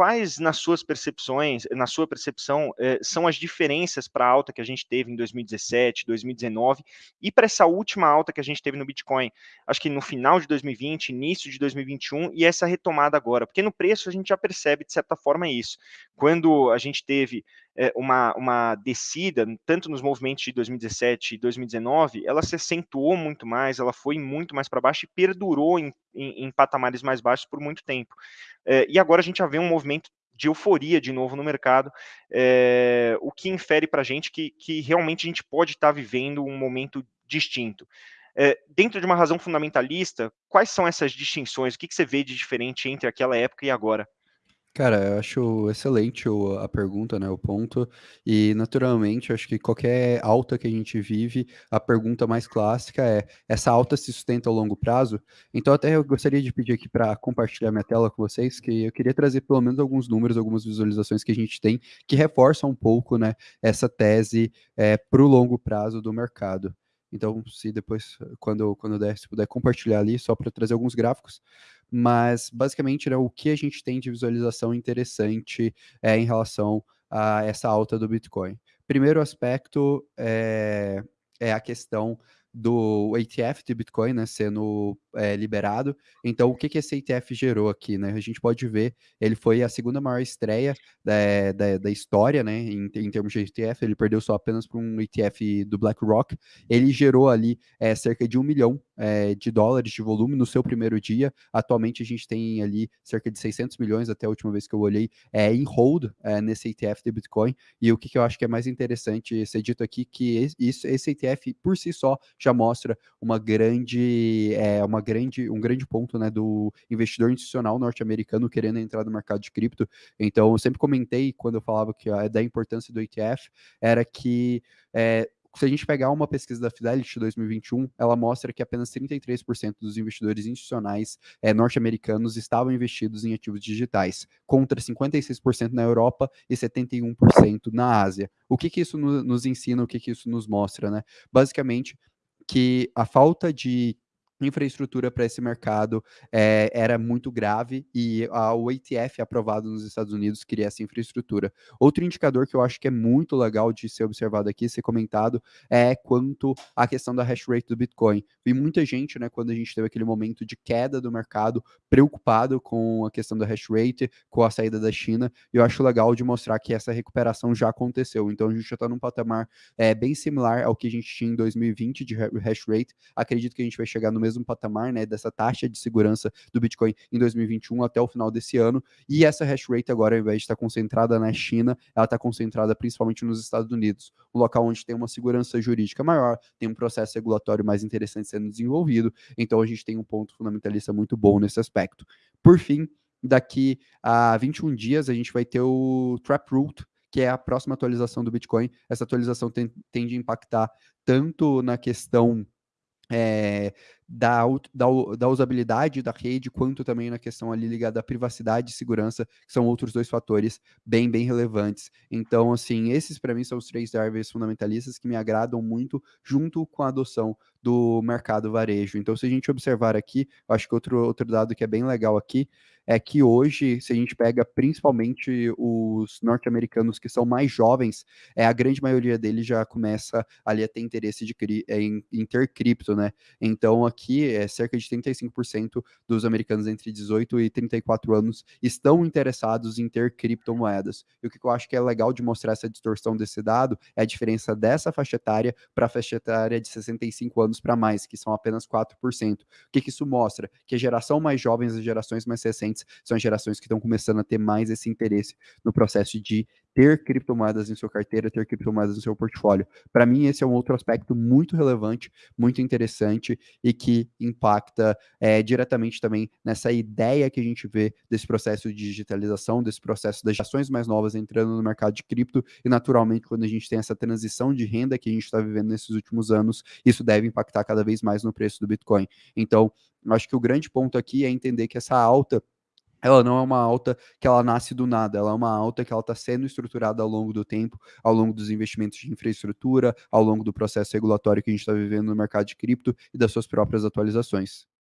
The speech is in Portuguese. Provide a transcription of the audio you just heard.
quais nas suas percepções, na sua percepção, eh, são as diferenças para a alta que a gente teve em 2017, 2019 e para essa última alta que a gente teve no Bitcoin? Acho que no final de 2020, início de 2021 e essa retomada agora, porque no preço a gente já percebe de certa forma isso. Quando a gente teve é, uma, uma descida, tanto nos movimentos de 2017 e 2019, ela se acentuou muito mais, ela foi muito mais para baixo e perdurou em, em, em, patamares mais baixos por muito tempo. É, e agora a gente já vê um movimento de euforia de novo no mercado, é, o que infere para a gente que, que realmente a gente pode estar tá vivendo um momento distinto. É, dentro de uma razão fundamentalista, quais são essas distinções? O que, que você vê de diferente entre aquela época e agora? Cara, eu acho excelente o, a pergunta, né, o ponto, e naturalmente acho que qualquer alta que a gente vive, a pergunta mais clássica é, essa alta se sustenta ao longo prazo? Então até eu gostaria de pedir aqui para compartilhar minha tela com vocês, que eu queria trazer pelo menos alguns números, algumas visualizações que a gente tem, que reforçam um pouco, né, essa tese é, para o longo prazo do mercado. Então, se depois, quando, quando der, se puder compartilhar ali, só para trazer alguns gráficos. Mas, basicamente, né, o que a gente tem de visualização interessante é em relação a essa alta do Bitcoin. Primeiro aspecto é, é a questão do ETF de Bitcoin, né, sendo é, liberado. Então, o que, que esse ETF gerou aqui, né? A gente pode ver, ele foi a segunda maior estreia da, da, da história, né, em, em, termos de ETF, ele perdeu só apenas para um ETF do BlackRock. Ele gerou ali é, cerca de um milhão é, de dólares de volume no seu primeiro dia. Atualmente, a gente tem ali cerca de 600 milhões, até a última vez que eu olhei, é, em hold é, nesse ETF de Bitcoin. E o que, que eu acho que é mais interessante ser dito aqui, que esse, esse ETF, por si só, já mostra uma grande, é, uma grande, um grande ponto né, do investidor institucional norte-americano querendo entrar no mercado de cripto. Então, eu sempre comentei quando eu falava que a, da importância do ETF era que é, se a gente pegar uma pesquisa da Fidelity 2021, ela mostra que apenas 33% dos investidores institucionais é, norte-americanos estavam investidos em ativos digitais, contra 56% na Europa e 71% na Ásia. O que, que isso no, nos ensina, o que, que isso nos mostra? Né? Basicamente, que a falta de infraestrutura para esse mercado é, era muito grave e a, o ATF aprovado nos Estados Unidos queria essa infraestrutura. Outro indicador que eu acho que é muito legal de ser observado aqui, ser comentado, é quanto à questão da hash rate do Bitcoin. Vi muita gente, né, quando a gente teve aquele momento de queda do mercado, preocupado com a questão da hash rate, com a saída da China, e eu acho legal de mostrar que essa recuperação já aconteceu. Então a gente já está num patamar é, bem similar ao que a gente tinha em 2020 de hash rate. Acredito que a gente vai chegar no mesmo mesmo patamar, né, dessa taxa de segurança do Bitcoin em 2021 até o final desse ano. E essa hash rate agora, ao invés de estar concentrada na China, ela está concentrada principalmente nos Estados Unidos, um local onde tem uma segurança jurídica maior, tem um processo regulatório mais interessante sendo desenvolvido. Então a gente tem um ponto fundamentalista muito bom nesse aspecto. Por fim, daqui a 21 dias a gente vai ter o Taproot, que é a próxima atualização do Bitcoin. Essa atualização tem, tende a impactar tanto na questão é, da, da, da, usabilidade da rede, quanto também na questão ali ligada à privacidade e segurança, que são outros dois fatores bem, bem relevantes. Então, assim, esses para mim são os três drivers fundamentalistas que me agradam muito, junto com a adoção do mercado varejo. Então, se a gente observar aqui, acho que outro, outro dado que é bem legal aqui é que hoje, se a gente pega principalmente os norte-americanos que são mais jovens, é a grande maioria deles já começa ali a ter interesse de, em, em ter cripto, né? Então, aqui aqui, é, cerca de 35% dos americanos entre 18 e 34 anos estão interessados em ter criptomoedas. E o que eu acho que é legal de mostrar essa distorção desse dado é a diferença dessa faixa etária para a faixa etária de 65 anos para mais, que são apenas 4%. O que, que isso mostra? Que a geração mais jovem, as gerações mais recentes, são as gerações que estão começando a ter mais esse interesse no processo de ter criptomoedas em sua carteira, ter criptomoedas no seu portfólio. Para mim, esse é um outro aspecto muito relevante, muito interessante e que impacta é, diretamente também nessa ideia que a gente vê desse processo de digitalização, desse processo das ações mais novas entrando no mercado de cripto e, naturalmente, quando a gente tem essa transição de renda que a gente está vivendo nesses últimos anos, isso deve impactar cada vez mais no preço do Bitcoin. Então, acho que o grande ponto aqui é entender que essa alta ela não é uma alta que ela nasce do nada, ela é uma alta que ela está sendo estruturada ao longo do tempo, ao longo dos investimentos de infraestrutura, ao longo do processo regulatório que a gente está vivendo no mercado de cripto e das suas próprias atualizações.